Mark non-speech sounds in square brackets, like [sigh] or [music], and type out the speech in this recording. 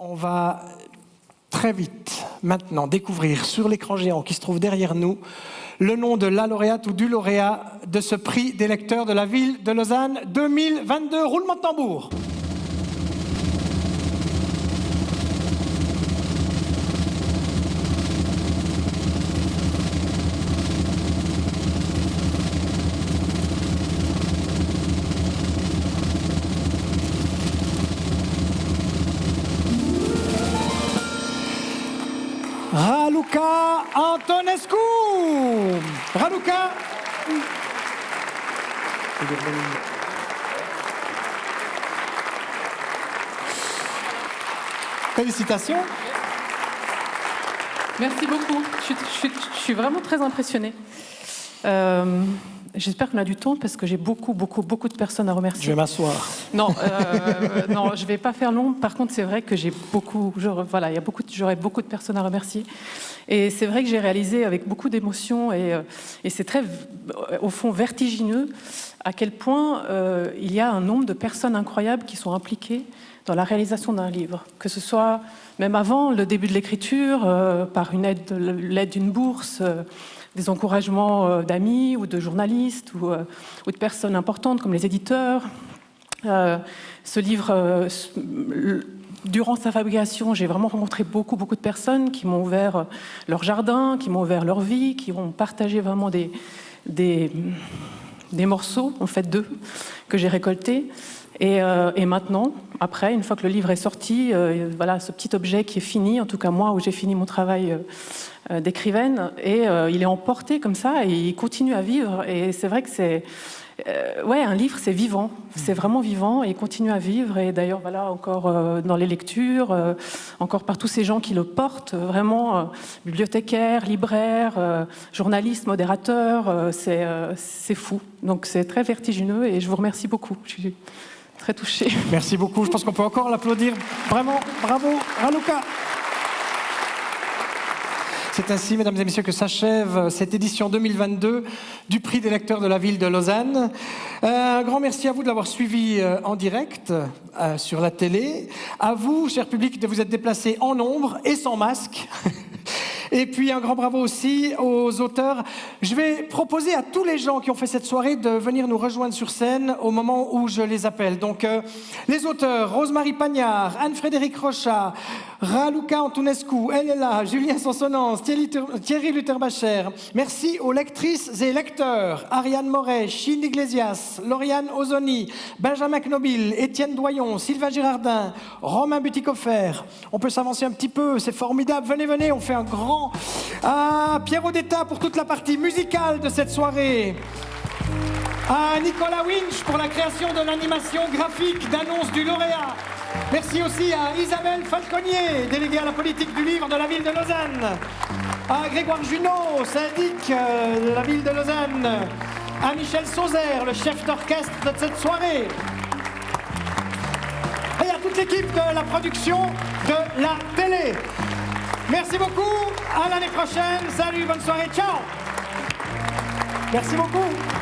On va très vite maintenant découvrir sur l'écran géant qui se trouve derrière nous le nom de la lauréate ou du lauréat de ce prix des lecteurs de la ville de Lausanne 2022. Roulement de tambour. Antonescu. Raluca. Félicitations. Merci beaucoup. Je suis, je suis- je suis vraiment très impressionnée. Euh, J'espère qu'on a du temps parce que j'ai beaucoup, beaucoup, beaucoup de personnes à Je remercier. vais m'asseoir. Non, euh, [laughs] non, je vais pas faire long. Par contre, c'est vrai que j'ai beaucoup, j'aurais- voilà, il y a beaucoup, de- j'aurais beaucoup de personnes à remercier. Et c'est vrai que j'ai réalisé avec beaucoup d'émotion et, euh, et c'est très, au fond, vertigineux à quel point euh, il y a un nombre de personnes incroyables qui sont impliquées dans la réalisation d'un livre, que ce soit même avant le début de l'écriture, euh, par une aide, l'aide d'une bourse. Des encouragements euh, d'amis ou de journalistes ou, euh, ou de personnes importantes comme les éditeurs, euh, ce livre, durant sa fabrication, j'ai vraiment rencontré beaucoup, beaucoup de personnes qui m'ont ouvert leur jardin, qui m'ont ouvert leur vie, qui ont partagé vraiment des, des, des morceaux, en fait, d'eux, que j'ai récoltés. Et, euh, et maintenant, après, une fois que le livre est sorti, euh, voilà, ce petit objet qui est fini, en tout cas moi, où j'ai fini mon travail euh, d'écrivaine, et il est emporté comme ça, et il continue à vivre. Et c'est vrai que c'est... Ouais, un livre, c'est vivant, c'est vraiment vivant et il continue à vivre. Et d'ailleurs, voilà, encore dans les lectures, encore par tous ces gens qui le portent, vraiment, bibliothécaires, libraires, journalistes, modérateurs, c'est fou. Donc c'est très vertigineux et je vous remercie beaucoup. Très touchée. [laughs] Merci beaucoup. Je pense qu'on peut encore l'applaudir. Vraiment, bravo, Raluca. C'est ainsi, mesdames et messieurs, que s'achève cette édition 2022 du prix des lecteurs de la ville de Lausanne. Euh, un grand merci à vous de l'avoir suivi euh, en direct euh, sur la télé. À vous, cher public, de vous être déplacés en nombre et sans masque. [laughs] Et puis un grand bravo aussi aux auteurs. Je vais proposer à tous les gens qui ont fait cette soirée de venir nous rejoindre sur scène au moment où je les appelle. Donc euh, les auteurs, Rosemary Pagnard, Anne-Frédéric Rochat, Raluca Antonescu, là, Julien Sansonance, Thierry, Lutherbacher. Merci aux lectrices et lecteurs, Ariane Moret, Chine Iglesias, Lauriane Ozoni, Benjamin Knobil, Étienne Doyon, Sylvain Girardin, Romain Butikofer. On peut s'avancer un petit peu, c'est formidable. Venez, venez, on fait un grand... Ah, Pierre Odetta pour toute la partie musicale de cette soirée. À Nicolas Winch pour la création de l'animation graphique d'annonce du lauréat. Merci aussi à Isabelle Falconier, déléguée à la politique du livre de la ville de Lausanne. À Grégoire Junot, syndic euh, de la ville de Lausanne. À Michel Sauzer, le chef d'orchestre de cette soirée. Et à toute l'équipe de la production de la télé. Merci beaucoup. À l'année prochaine. Salut, bonne soirée. Ciao. Merci beaucoup.